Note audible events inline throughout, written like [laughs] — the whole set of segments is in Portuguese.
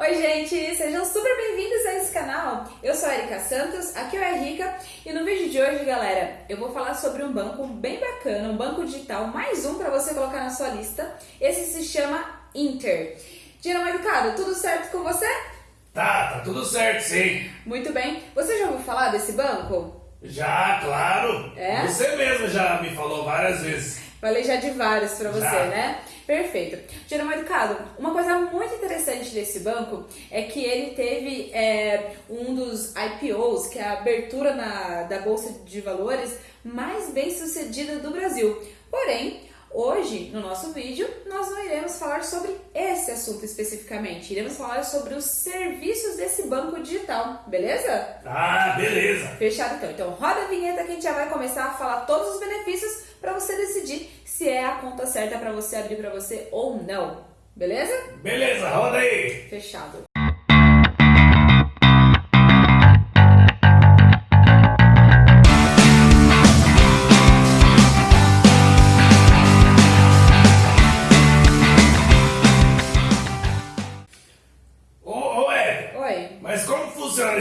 Oi, gente! Sejam super bem-vindos a esse canal. Eu sou a Erika Santos, aqui é o Erika e no vídeo de hoje, galera, eu vou falar sobre um banco bem bacana, um banco digital, mais um para você colocar na sua lista. Esse se chama Inter. Mais educado, tudo certo com você? Tá, tá tudo certo, sim. Muito bem. Você já ouviu falar desse banco? Já, claro. É? Você mesmo já me falou várias vezes. Falei já de vários para você, Já. né? Perfeito. Geraldo Educado, uma coisa muito interessante desse banco é que ele teve é, um dos IPOs, que é a abertura na, da Bolsa de Valores mais bem sucedida do Brasil. Porém, hoje, no nosso vídeo, nós não iremos falar sobre esse assunto especificamente. Iremos falar sobre os serviços desse banco digital, beleza? Ah, beleza. Fechado então. Então roda a vinheta que a gente já vai começar a falar todos os benefícios para você decidir se é a conta certa para você abrir para você ou não. Beleza? Beleza, roda aí. Fechado.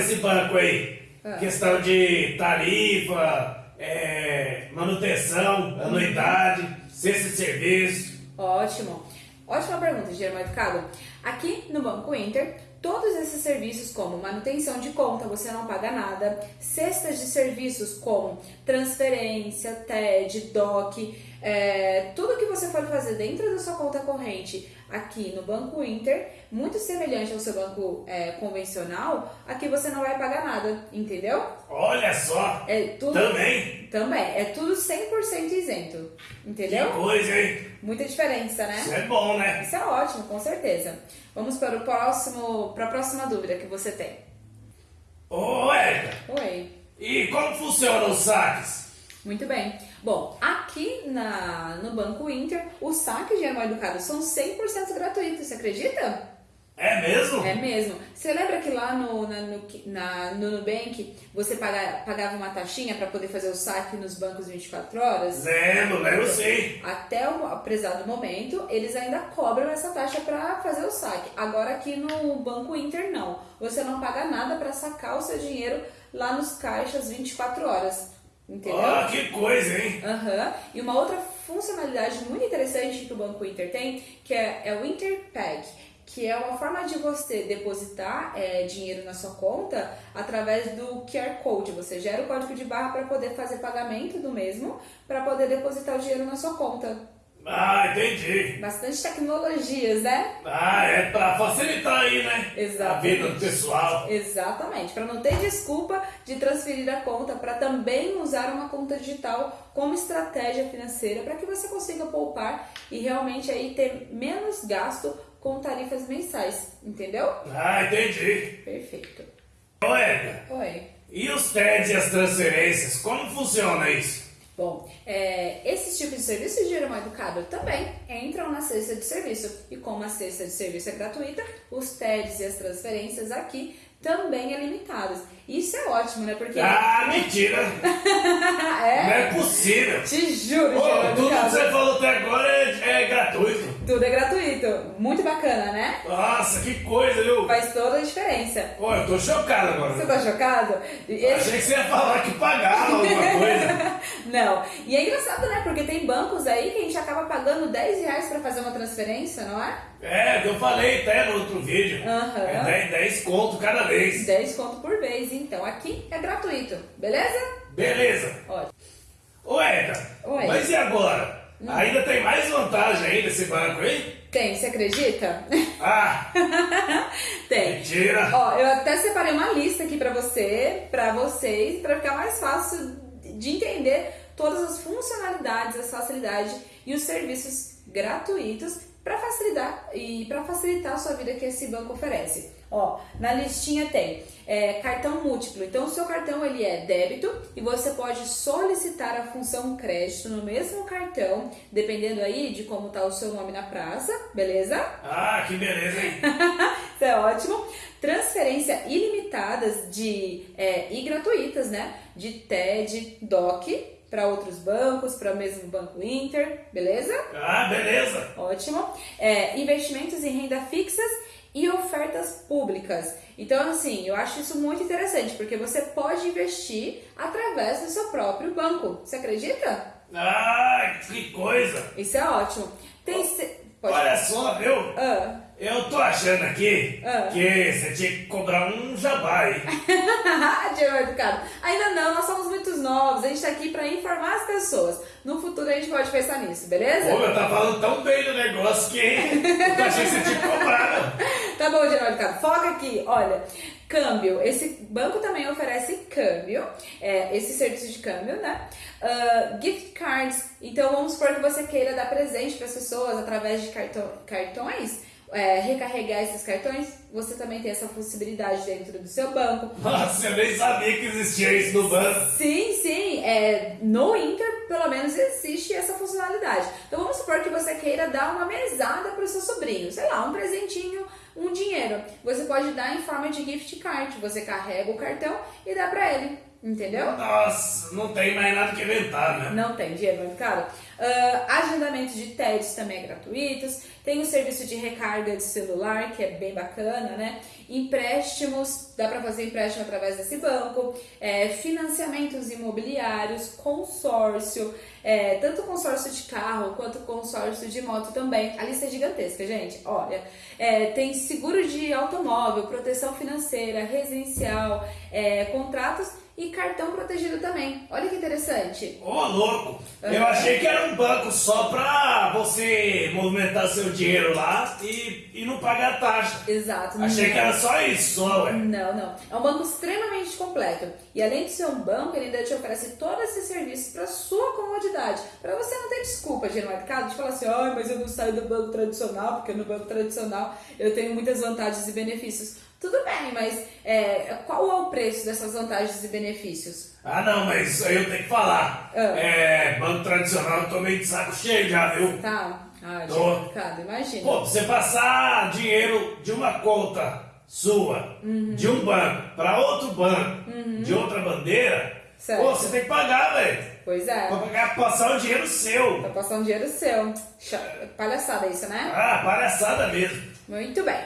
Esse banco aí? Ah. Questão de tarifa, é, manutenção, anuidade, cesta de serviço. Ótimo. Ótima pergunta, Guilherme Educado. Aqui no Banco Inter, todos esses serviços como manutenção de conta, você não paga nada, cestas de serviços como transferência, TED, DOC, é, tudo que você for fazer dentro da sua conta corrente aqui no Banco Inter, muito semelhante ao seu banco é, convencional, aqui você não vai pagar nada, entendeu? Olha só, É tudo também. também, é tudo 100% isento, Que entendeu? coisa, hein? Muita diferença, né? Isso é bom, né? Isso é ótimo, com certeza. Vamos para o próximo, para a próxima dúvida que você tem. Ô, Ed, Oi. e como funcionam os saques? Muito bem. Bom, aqui na, no Banco Inter, os saques de Animal Educado são 100% gratuitos, você acredita? É mesmo? É mesmo. Você lembra que lá no, na, no, na- no Nubank você paga- pagava uma taxinha para poder fazer o saque nos bancos 24 horas? Lembro, lembro sim. Até o prezado momento, eles ainda cobram essa taxa para fazer o saque. Agora aqui no Banco Inter não. Você não paga nada para sacar o seu dinheiro lá nos caixas 24 horas. Entendeu? Ó, que coisa, hein? Aham. E uma outra funcionalidade muito interessante que o Banco Inter tem, que é, é o Interpag, que é uma forma de você depositar é, dinheiro na sua conta através do QR Code. Você gera o código de barra para poder fazer pagamento do mesmo, para poder depositar o dinheiro na sua conta. Ah, entendi. Bastante tecnologias, né? Ah, é pra facilitar aí, né? Exatamente. A vida do pessoal. Exatamente, para não ter desculpa de transferir a conta, para também usar uma conta digital como estratégia financeira para que você consiga poupar e realmente aí ter menos gasto com tarifas mensais, entendeu? Ah, entendi. Perfeito. Ô, Oi. e os TEDs e as transferências? Como funciona isso? Bom, é, esses tipos de serviço de dinheiro mal educado também entram na cesta de serviço. E como a cesta de serviço é gratuita, os TEDs e as transferências aqui também é limitadas. Isso é ótimo, né? Porque. Ah, mentira! [laughs] Não é? é possível! Te juro, Ô, dinheiro tudo que você falou Tudo é gratuito. Muito bacana, né? Nossa, que coisa, viu? Faz toda a diferença. Pô, eu tô chocado Você agora. tá chocado? Esse- Achei que você ia falar que pagava alguma coisa. [laughs] Não. E é engraçado, né? Porque tem bancos aí que a gente acaba pagando 10 reais pra fazer uma transferência, não é? É, eu falei até no outro vídeo. Aham. É 10, 10 conto cada vez. 10 conto por vez. Então aqui é gratuito. Beleza? Beleza. Ótimo. Ô, Edgar, Oi. Mas e agora? Ainda tem mais vantagem aí nesse banco, hein? Tem, você acredita? Ah, [laughs] Tem. mentira. Ó, eu até separei uma lista aqui pra você, pra vocês, pra ficar mais fácil de entender todas as funcionalidades, as facilidades e os serviços gratuitos para facilitar e para facilitar a sua vida que esse banco oferece. Ó, na listinha tem é, cartão múltiplo. Então, o seu cartão ele é débito e você pode solicitar a função crédito no mesmo cartão, dependendo aí de como tá o seu nome na praça, beleza? Ah, que beleza, hein? [laughs] Isso é ótimo. Transferência ilimitadas de é, e gratuitas, né? De TED, DOC para outros bancos, para o mesmo Banco Inter, beleza? Ah, beleza. Ótimo. É, investimentos em renda fixas e ofertas públicas. Então, assim, eu acho isso muito interessante, porque você pode investir através do seu próprio banco. Você acredita? Ah, que coisa! Isso é ótimo. Tem. Pode... Olha só, viu? Ah. Eu tô achando aqui ah. que você tinha que cobrar um jabá aí. [laughs] Diego Educado. Ainda não, nós somos muito novos. A gente tá aqui pra informar as pessoas. No futuro a gente pode pensar nisso, beleza? Pô, eu tá falando tão bem do negócio que eu achei que você tinha que cobrar. [laughs] tá bom, Diego Educado. Foca aqui. Olha, câmbio. Esse banco também oferece câmbio. É, esse serviço de câmbio, né? Uh, gift cards. Então vamos supor que você queira dar presente para as pessoas através de cartões é, recarregar esses cartões, você também tem essa possibilidade dentro do seu banco. Nossa, eu nem sabia que existia isso no banco. Sim, sim. É, no Inter, pelo menos, existe essa funcionalidade. Então vamos supor que você queira dar uma mesada para o seu sobrinho, sei lá, um presentinho, um dinheiro. Você pode dar em forma de gift card. Você carrega o cartão e dá para ele. Entendeu? Nossa, não tem mais nada que inventar, né? Não tem, muito caro. Uh, agendamentos de TEDs também é gratuitos. Tem o serviço de recarga de celular, que é bem bacana, né? Empréstimos, dá para fazer empréstimo através desse banco. É, financiamentos imobiliários, consórcio, é, tanto consórcio de carro quanto consórcio de moto também. A lista é gigantesca, gente. Olha, é, tem seguro de automóvel, proteção financeira, residencial, é, contratos e cartão protegido também. Olha que interessante. Ô, oh, louco! Uhum. Eu achei que era um banco só pra você movimentar seu dinheiro lá e, e não pagar taxa. Exato. Achei não. que era só isso, só, ué. Não, não. É um banco extremamente completo. E além de ser um banco, ele ainda te oferece todos esses serviços para sua comodidade. Para você não ter desculpa de ir no mercado de falar assim, ai, mas eu não saio do banco tradicional, porque no banco tradicional eu tenho muitas vantagens e benefícios. Tudo bem, mas é, qual é o preço dessas vantagens e benefícios? Ah, não, mas isso aí eu tenho que falar. Ah. É, banco tradicional eu tô meio de saco cheio já, viu? Tá. Ah, tô. Imagina. Pô, você passar dinheiro de uma conta sua, uhum. de um banco, para outro banco, uhum. de outra bandeira, certo. pô, você tem que pagar, velho. Pois é. Pra pagar, passar o dinheiro seu. Pra passar um dinheiro seu. Palhaçada isso, né? Ah, palhaçada mesmo. Muito bem.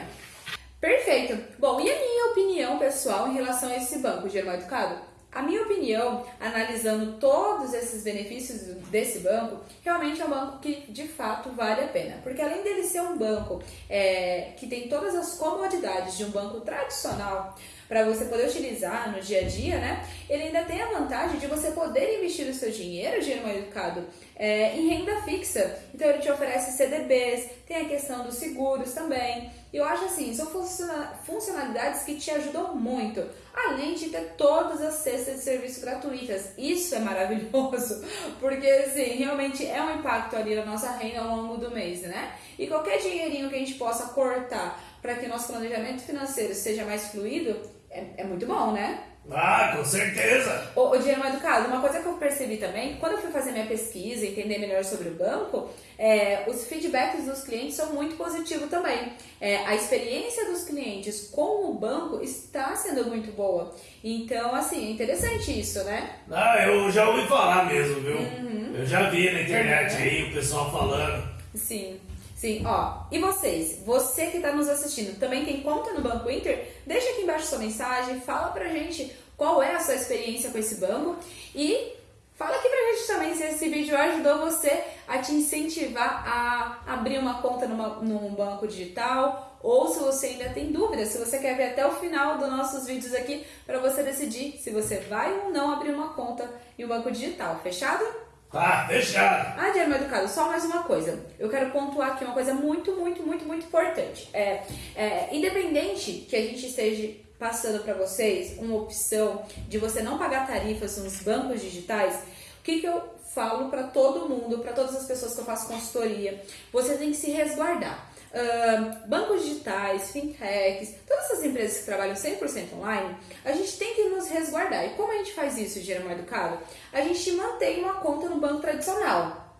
Perfeito. Bom, e a minha opinião pessoal em relação a esse banco, Germão Educado? A minha opinião, analisando todos esses benefícios desse banco, realmente é um banco que de fato vale a pena. Porque além dele ser um banco é, que tem todas as comodidades de um banco tradicional, para você poder utilizar no dia a dia, né? Ele ainda tem a vantagem de você poder investir o seu dinheiro, dinheiro mal educado, é, em renda fixa. Então ele te oferece CDBs, tem a questão dos seguros também. Eu acho assim, são funcionalidades que te ajudam muito, além de ter todas as cestas de serviço gratuitas. Isso é maravilhoso, [laughs] porque assim, realmente é um impacto ali na nossa renda ao longo do mês, né? E qualquer dinheirinho que a gente possa cortar para que o nosso planejamento financeiro seja mais fluido, é, é muito bom, né? Ah, com certeza! O, o dinheiro mal educado, uma coisa que eu percebi também, quando eu fui fazer minha pesquisa, entender melhor sobre o banco, é, os feedbacks dos clientes são muito positivos também. É, a experiência dos clientes com o banco está sendo muito boa. Então, assim, é interessante isso, né? Ah, eu já ouvi falar mesmo, viu? Uhum. Eu já vi na internet uhum. aí o pessoal falando. Sim. Sim, ó. E vocês? Você que está nos assistindo, também tem conta no Banco Inter? Deixa aqui embaixo sua mensagem, fala pra gente qual é a sua experiência com esse banco e fala aqui pra gente também se esse vídeo ajudou você a te incentivar a abrir uma conta numa, num banco digital ou se você ainda tem dúvidas, se você quer ver até o final dos nossos vídeos aqui para você decidir se você vai ou não abrir uma conta em um banco digital. Fechado? Tá, fechado. Ah, Diário Educado, só mais uma coisa. Eu quero pontuar aqui uma coisa muito, muito, muito, muito importante. É, é independente que a gente esteja passando para vocês uma opção de você não pagar tarifas nos bancos digitais, o que, que eu falo para todo mundo, para todas as pessoas que eu faço consultoria? Você tem que se resguardar uh, bancos digitais, fintechs, todas essas empresas que trabalham 100% online, a gente tem que nos resguardar. E como a gente faz isso, Geramo Educado? A gente mantém uma conta no banco tradicional.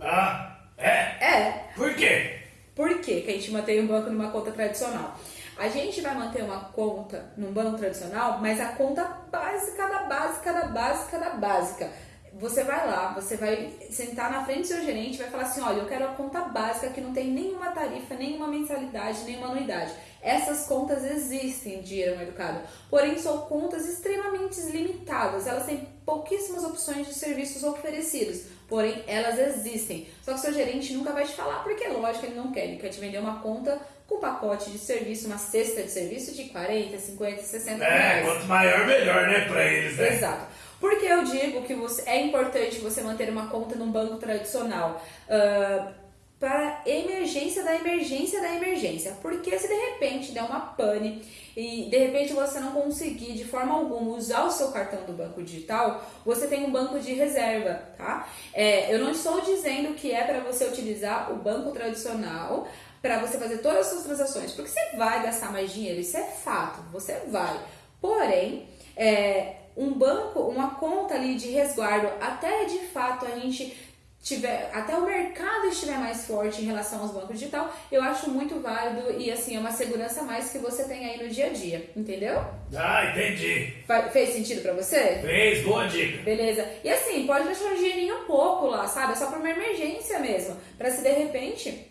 Ah, é? É. Por quê? Por quê que a gente mantém um banco numa conta tradicional? A gente vai manter uma conta num banco tradicional, mas a conta básica da básica da básica da básica você vai lá, você vai sentar na frente do seu gerente e vai falar assim: olha, eu quero a conta básica que não tem nenhuma tarifa, nenhuma mensalidade, nenhuma anuidade. Essas contas existem, dinheiro no educado, porém são contas extremamente limitadas, elas têm pouquíssimas opções de serviços oferecidos, porém elas existem. Só que seu gerente nunca vai te falar, porque lógico ele não quer, ele quer te vender uma conta com pacote de serviço, uma cesta de serviço de 40, 50, 60 é, reais. É, quanto maior, melhor, né, pra eles, né? Exato. Porque eu digo que você, é importante você manter uma conta num banco tradicional uh, para emergência da emergência da emergência. Porque se de repente der uma pane e de repente você não conseguir de forma alguma usar o seu cartão do banco digital, você tem um banco de reserva, tá? É, eu não estou dizendo que é para você utilizar o banco tradicional para você fazer todas as suas transações, porque você vai gastar mais dinheiro, isso é fato, você vai. Porém, é, um banco, uma conta ali de resguardo, até de fato a gente tiver, até o mercado estiver mais forte em relação aos bancos digital, eu acho muito válido e assim, é uma segurança a mais que você tem aí no dia a dia, entendeu? Ah, entendi. fez sentido para você? Fez, boa dica. Beleza. E assim, pode deixar um dinheirinho um pouco lá, sabe? É só para uma emergência mesmo, para se de repente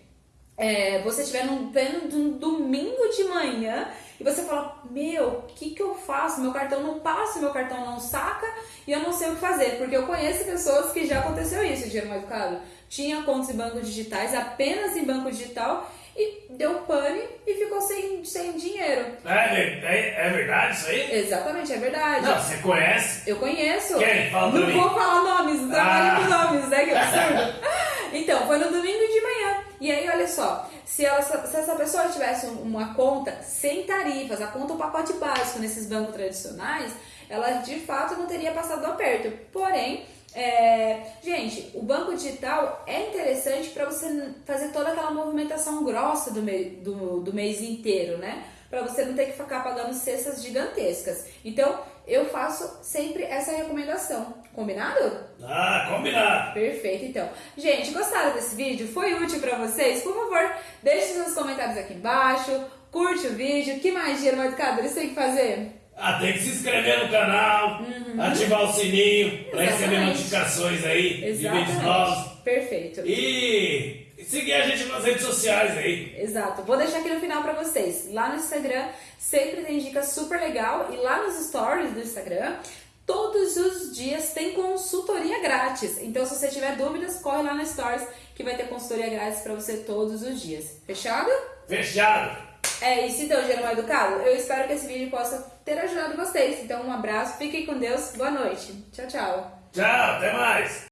é, você estiver num pleno domingo de manhã e você fala, meu, o que, que eu faço? Meu cartão não passa, meu cartão não saca e eu não sei o que fazer. Porque eu conheço pessoas que já aconteceu isso, dinheiro mais educado. Tinha contas em bancos digitais, apenas em banco digital, e deu pane e ficou sem, sem dinheiro. É, é, é verdade isso aí? Exatamente, é verdade. Não, você conhece? Eu conheço. Quem? Fala Não vou falar nomes, não trabalho ah. com nomes, né? Que absurdo. [laughs] então, foi no domingo. E aí, olha só, se, ela, se essa pessoa tivesse uma conta sem tarifas, a conta o pacote básico nesses bancos tradicionais, ela de fato não teria passado do aperto. Porém, é, gente, o banco digital é interessante para você fazer toda aquela movimentação grossa do, do, do mês inteiro, né? Para você não ter que ficar pagando cestas gigantescas. Então, eu faço sempre essa recomendação. Combinado? Ah, combinado. Perfeito, então. Gente, gostaram desse vídeo? Foi útil para vocês? Por favor, deixe seus comentários aqui embaixo, curte o vídeo. que mais, Dinheiro Educadores, tem que fazer? Ah, tem que se inscrever no canal, uhum. ativar o sininho para receber notificações aí Exatamente. de vídeos novos. Perfeito. E seguir a gente nas redes sociais aí. Exato. Vou deixar aqui no final para vocês. Lá no Instagram sempre tem dica super legal e lá nos stories do Instagram todos os dias tem consultoria grátis. Então se você tiver dúvidas, corre lá no stories que vai ter consultoria grátis para você todos os dias. Fechado? Fechado. É isso então, Jeromel Educado. Eu espero que esse vídeo possa ter ajudado vocês. Então um abraço, fiquem com Deus, boa noite. Tchau, tchau. Tchau, até mais.